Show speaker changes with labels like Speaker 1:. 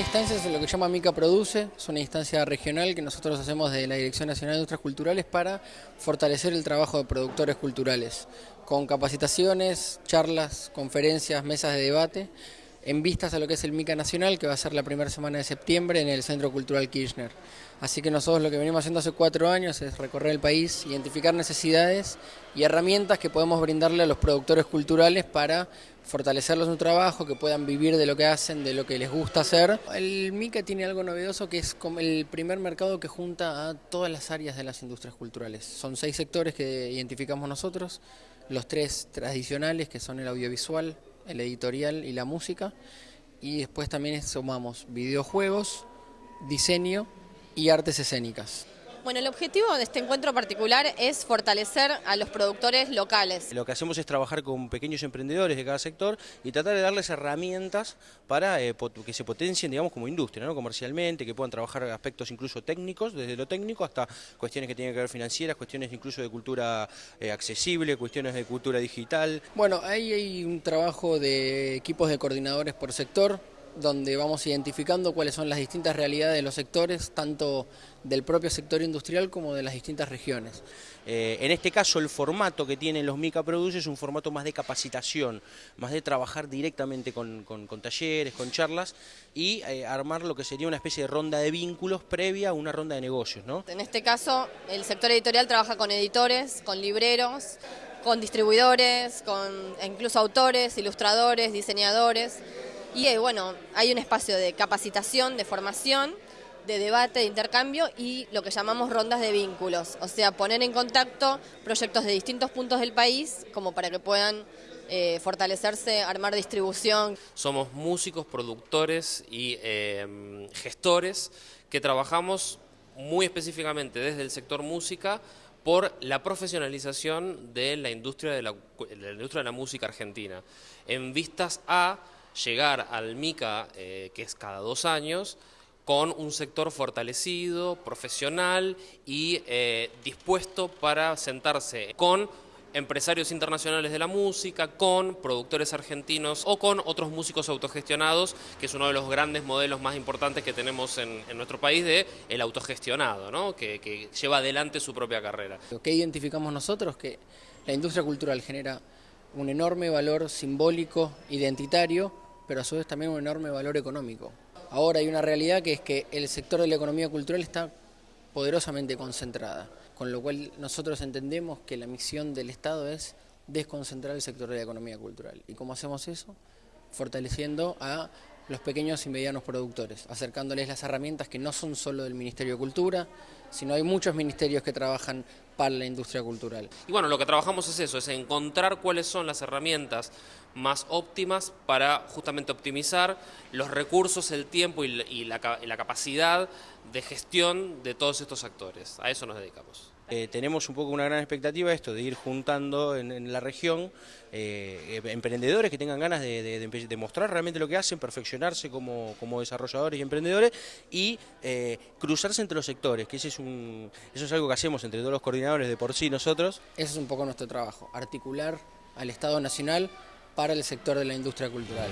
Speaker 1: instancia es lo que llama Mica Produce, es una instancia regional que nosotros hacemos de la Dirección Nacional de Industrias Culturales para fortalecer el trabajo de productores culturales, con capacitaciones, charlas, conferencias, mesas de debate, en vistas a lo que es el MICA Nacional, que va a ser la primera semana de septiembre en el Centro Cultural Kirchner. Así que nosotros lo que venimos haciendo hace cuatro años es recorrer el país, identificar necesidades y herramientas que podemos brindarle a los productores culturales para fortalecerlos en su trabajo, que puedan vivir de lo que hacen, de lo que les gusta hacer. El MICA tiene algo novedoso que es como el primer mercado que junta a todas las áreas de las industrias culturales. Son seis sectores que identificamos nosotros, los tres tradicionales que son el audiovisual, el editorial y la música, y después también sumamos videojuegos, diseño y artes escénicas.
Speaker 2: Bueno, el objetivo de este encuentro particular es fortalecer a los productores locales.
Speaker 3: Lo que hacemos es trabajar con pequeños emprendedores de cada sector y tratar de darles herramientas para eh, que se potencien, digamos, como industria, ¿no? comercialmente, que puedan trabajar aspectos incluso técnicos, desde lo técnico hasta cuestiones que tienen que ver financieras, cuestiones incluso de cultura eh, accesible, cuestiones de cultura digital.
Speaker 1: Bueno, ahí hay un trabajo de equipos de coordinadores por sector, donde vamos identificando cuáles son las distintas realidades de los sectores, tanto del propio sector industrial como de las distintas regiones.
Speaker 3: Eh, en este caso el formato que tienen los Mica Produce es un formato más de capacitación, más de trabajar directamente con, talleres, con charlas y eh, armar lo que sería una especie de ronda de vínculos previa a una ronda de negocios. ¿no?
Speaker 2: En este caso el sector editorial trabaja con editores, con libreros, con distribuidores, con incluso autores, ilustradores, diseñadores. Y eh, bueno, hay un espacio de capacitación, de formación, de debate, de intercambio y lo que llamamos rondas de vínculos, o sea, poner en contacto proyectos de distintos puntos del país como para que puedan eh, fortalecerse, armar distribución.
Speaker 4: Somos músicos, productores y eh, gestores que trabajamos muy específicamente desde el sector música por la profesionalización de la industria de la, industria de la música argentina, en vistas a llegar al MICA, eh, que es cada dos años, con un sector fortalecido, profesional y eh, dispuesto para sentarse con empresarios internacionales de la música, con productores argentinos o con otros músicos autogestionados, que es uno de los grandes modelos más importantes que tenemos en, nuestro país de el autogestionado, ¿no? que, que lleva adelante su propia carrera.
Speaker 1: Que identificamos nosotros que la industria cultural genera un enorme valor simbólico, identitario, pero a su vez también un enorme valor económico. Ahora hay una realidad que es que el sector de la economía cultural está poderosamente concentrada, con lo cual nosotros entendemos que la misión del Estado es desconcentrar el sector de la economía cultural. ¿Y cómo hacemos eso? Fortaleciendo a los pequeños y medianos productores, acercándoles las herramientas que no son solo del Ministerio de Cultura, sino hay muchos ministerios que trabajan para la industria cultural.
Speaker 4: Y bueno, lo que trabajamos es eso, es encontrar cuáles son las herramientas más óptimas para justamente optimizar los recursos, el tiempo y la, capacidad de gestión de todos estos actores. A eso nos dedicamos.
Speaker 3: Eh, tenemos un poco una gran expectativa esto, de ir juntando en, la región eh, emprendedores que tengan ganas de, mostrar realmente lo que hacen, perfeccionarse como, desarrolladores y emprendedores y eh, cruzarse entre los sectores, que ese es un, eso es algo que hacemos entre todos los coordinadores de por sí nosotros.
Speaker 1: Ese es un poco nuestro trabajo, articular al Estado Nacional para el sector de la industria cultural.